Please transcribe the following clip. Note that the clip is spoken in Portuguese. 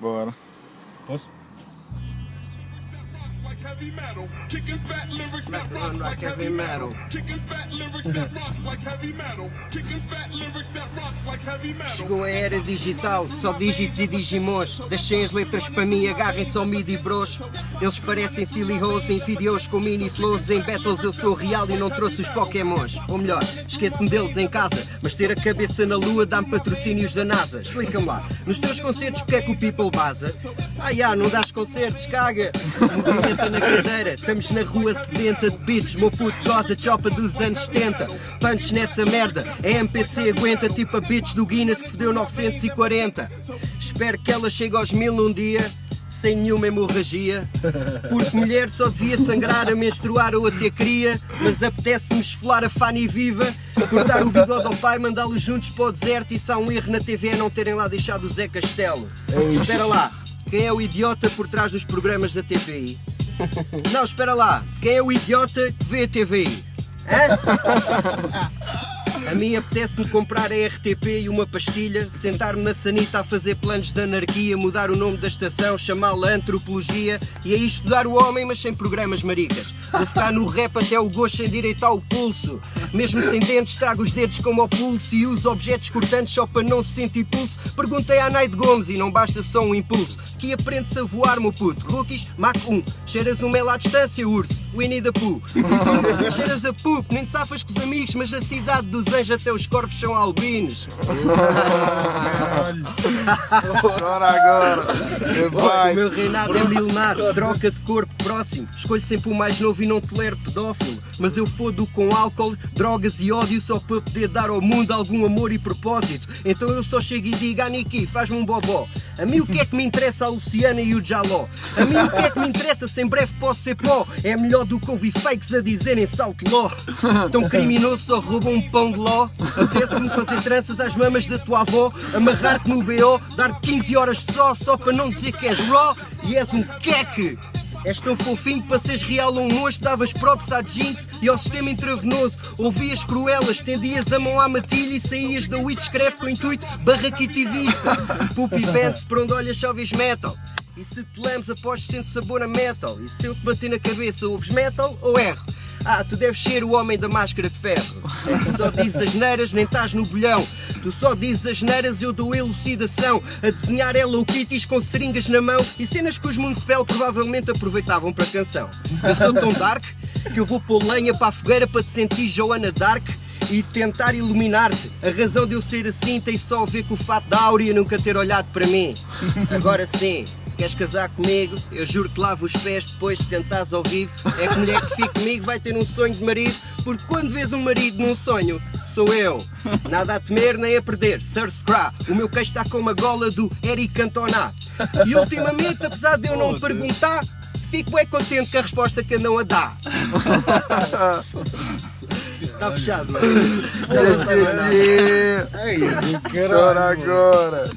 Bora. Posso? Heavy metal. Kicking fat lyrics that Run rocks like like heavy heavy metal. metal. Kicking fat lyrics that rocks like heavy metal. Kicking fat lyrics that rocks like heavy metal. Chegou a era digital, só dígitos e digimons. Deixem as letras para mim, agarrem só midi bros. Eles parecem silly hoes em vídeos com mini flows. Em battles eu sou real e não trouxe os pokémons. Ou melhor, esqueço-me deles em casa. Mas ter a cabeça na lua dá-me patrocínios da NASA. Explica-me lá, nos teus concertos porque é que o people baza? Ah, já, não dás concertos, caga. Na cadeira, estamos na rua sedenta de beats. Meu puto goza, chopa dos anos 70. Punch nessa merda, a MPC aguenta tipo a bitch do Guinness que fodeu 940. Espero que ela chegue aos mil num dia. Sem nenhuma hemorragia, porque mulher só devia sangrar a menstruar ou a ter cria, mas apetece-me esfolar a Fanny viva, cortar o bigode ao pai, mandá-los juntos para o deserto. E se há um erro na TV é não terem lá deixado o Zé Castelo. Espera lá, quem é o idiota por trás dos programas da TVI? Não, espera lá, quem é o idiota que vê a TVI? Hã? A mim apetece-me comprar a RTP e uma pastilha, sentar-me na sanita a fazer planos de anarquia, mudar o nome da estação, chamá-la antropologia e aí estudar o homem, mas sem programas maricas. Vou ficar no rap até o gosto sem direito ao pulso. Mesmo sem dentes, trago os dedos como ao pulso e uso objetos cortantes só para não se sentir pulso. Perguntei à Naide Gomes e não basta só um impulso. Que aprende-se a voar, meu puto. Rookies, Mac 1. Cheiras um mel à distância, urso. Winnie the Pooh. Cheiras a poop, nem te safas com os amigos, mas na cidade dos até os corvos são albinos. Chora agora. Que O vai. meu reinado é milenar, troca de corpo próximo. Escolho sempre o mais novo e não tolero pedófilo. Mas eu fodo com álcool, drogas e ódio só para poder dar ao mundo algum amor e propósito. Então eu só chego e digo, ah Niki, faz-me um bobó. A mim o que é que me interessa a Luciana e o Jaló? A mim o que é que me interessa se em breve posso ser pó? É melhor do que ouvir fakes a dizerem salto ló. Tão criminoso só rouba um pão de ló. Apetece-me fazer tranças às mamas da tua avó, amarrar-te no BO, dar-te 15 horas só, só para não dizer que és raw e és um queque. És tão fofinho para seres real um monstro davas props à Jinx e ao sistema intravenoso Ouvias cruelas, estendias a mão à matilha e saías da Witchcraft com o intuito barraquitivista Puppy Pants, por onde olhas só vês metal E se te lemos após sendo sabor a metal E se eu te bater na cabeça ouves metal ou erro? Ah, tu deves ser o homem da máscara de ferro. Que só dizes as neiras, nem estás no bolhão. Tu só dizes as neiras, eu dou elucidação. A desenhar Hello Kitties com seringas na mão e cenas que os Municipal provavelmente aproveitavam para canção. Eu sou tão dark que eu vou pôr lenha para a fogueira para te sentir Joana Dark e tentar iluminar-te. A razão de eu ser assim tem só a ver com o fato da Áurea nunca ter olhado para mim. Agora sim. Queres casar comigo? Eu juro que lavo os pés depois de cantares ao vivo. É que mulher que fique comigo vai ter um sonho de marido, porque quando vês um marido num sonho, sou eu. Nada a temer nem a perder. Sir Scra, o meu queixo está com uma gola do Eric Cantona. E ultimamente, apesar de eu não perguntar, fico bem contente com a resposta que andam a dar. Está fechado. Ei, Ei, do caralho. Chora agora.